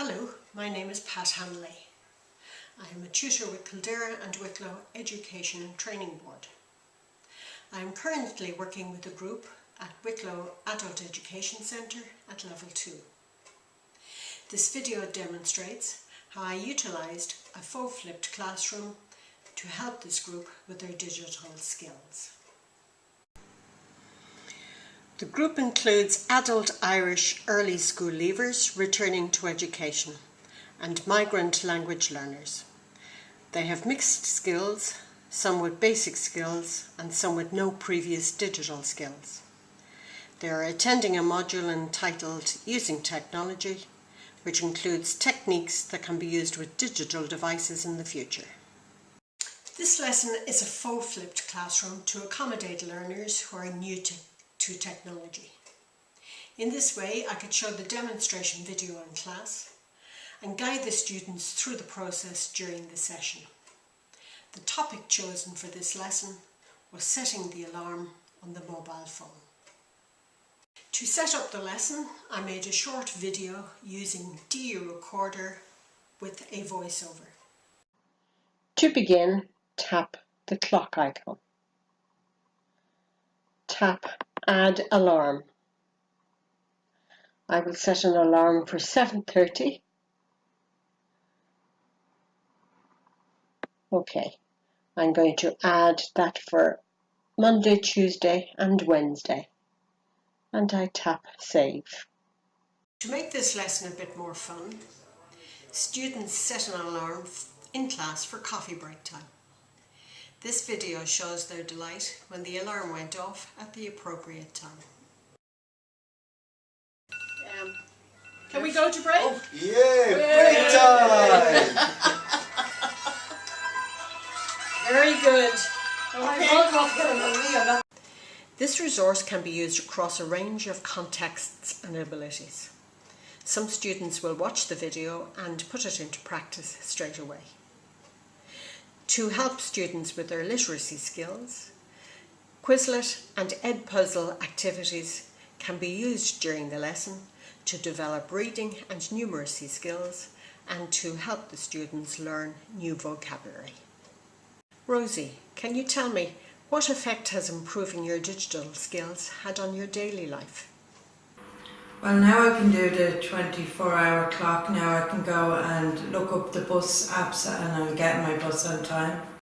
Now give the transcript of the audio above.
Hello, my name is Pat Hanley. I am a tutor with Kildare and Wicklow Education and Training Board. I am currently working with a group at Wicklow Adult Education Centre at level 2. This video demonstrates how I utilised a faux flipped classroom to help this group with their digital skills. The group includes adult Irish early school leavers returning to education and migrant language learners. They have mixed skills, some with basic skills and some with no previous digital skills. They are attending a module entitled Using Technology, which includes techniques that can be used with digital devices in the future. This lesson is a faux flipped classroom to accommodate learners who are new to, to technology. In this way I could show the demonstration video in class and guide the students through the process during the session. The topic chosen for this lesson was setting the alarm on the mobile phone. To set up the lesson I made a short video using DU Recorder with a voiceover. To begin tap the clock icon. Tap Add Alarm. I will set an alarm for 7.30. Okay, I'm going to add that for Monday, Tuesday and Wednesday. And I tap Save. To make this lesson a bit more fun, students set an alarm in class for coffee break time. This video shows their delight when the alarm went off at the appropriate time. Um, can we go to break? Oh, yeah, break time! Very good. Okay. This resource can be used across a range of contexts and abilities. Some students will watch the video and put it into practice straight away. To help students with their literacy skills, Quizlet and Edpuzzle activities can be used during the lesson to develop reading and numeracy skills and to help the students learn new vocabulary. Rosie, can you tell me what effect has improving your digital skills had on your daily life? Well, now I can do the 24 hour clock. Now I can go and look up the bus apps and I'll get my bus on time.